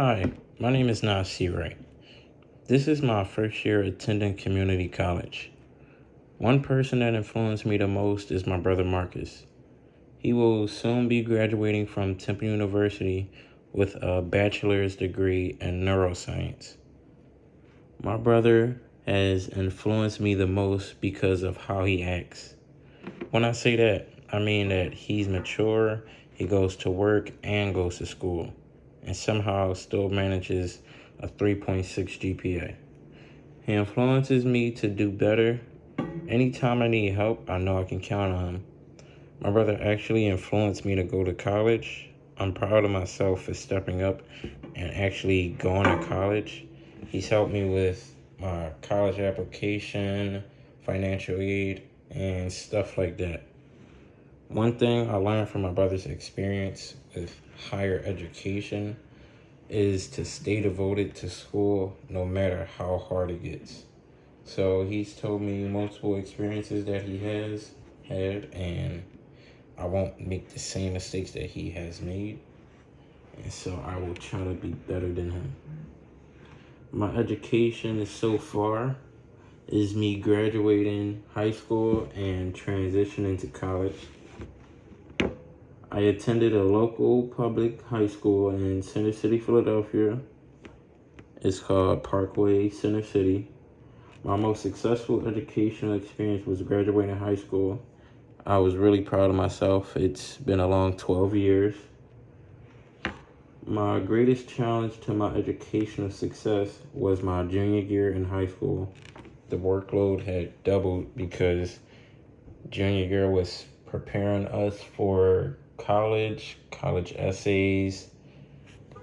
Hi, my name is Nas Wright. This is my first year attending community college. One person that influenced me the most is my brother Marcus. He will soon be graduating from Temple University with a bachelor's degree in neuroscience. My brother has influenced me the most because of how he acts. When I say that, I mean that he's mature, he goes to work and goes to school, and somehow still manages a 3.6 GPA. He influences me to do better. Anytime I need help, I know I can count on him. My brother actually influenced me to go to college. I'm proud of myself for stepping up and actually going to college. He's helped me with my college application, financial aid, and stuff like that. One thing I learned from my brother's experience with higher education is to stay devoted to school no matter how hard it gets. So he's told me multiple experiences that he has had and I won't make the same mistakes that he has made. And so I will try to be better than him. My education is so far is me graduating high school and transitioning to college. I attended a local public high school in Center City, Philadelphia. It's called Parkway Center City. My most successful educational experience was graduating high school I was really proud of myself. It's been a long 12 years. My greatest challenge to my educational success was my junior year in high school. The workload had doubled because junior year was preparing us for college, college essays,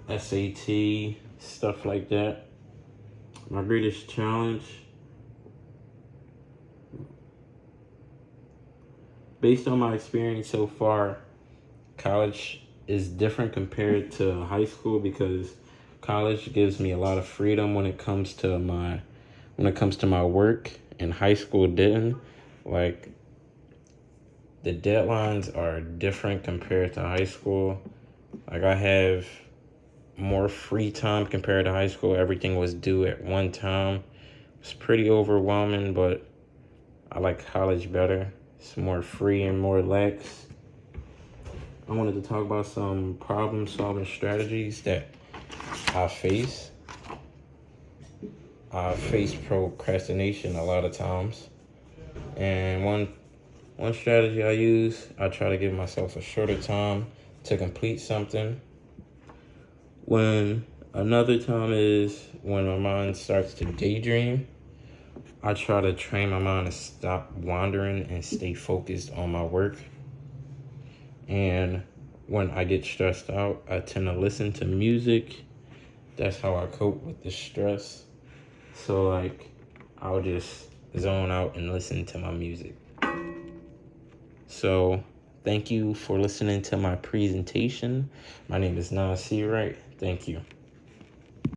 SAT, stuff like that. My greatest challenge? Based on my experience so far, college is different compared to high school because college gives me a lot of freedom when it comes to my when it comes to my work. And high school didn't. Like the deadlines are different compared to high school like i have more free time compared to high school everything was due at one time it's pretty overwhelming but i like college better it's more free and more lax. I wanted to talk about some problem solving strategies that I face. I face procrastination a lot of times. And one one strategy I use, I try to give myself a shorter time to complete something. When another time is when my mind starts to daydream I try to train my mind to stop wandering and stay focused on my work. And when I get stressed out, I tend to listen to music. That's how I cope with the stress. So like, I'll just zone out and listen to my music. So thank you for listening to my presentation. My name is Nas Wright. Thank you.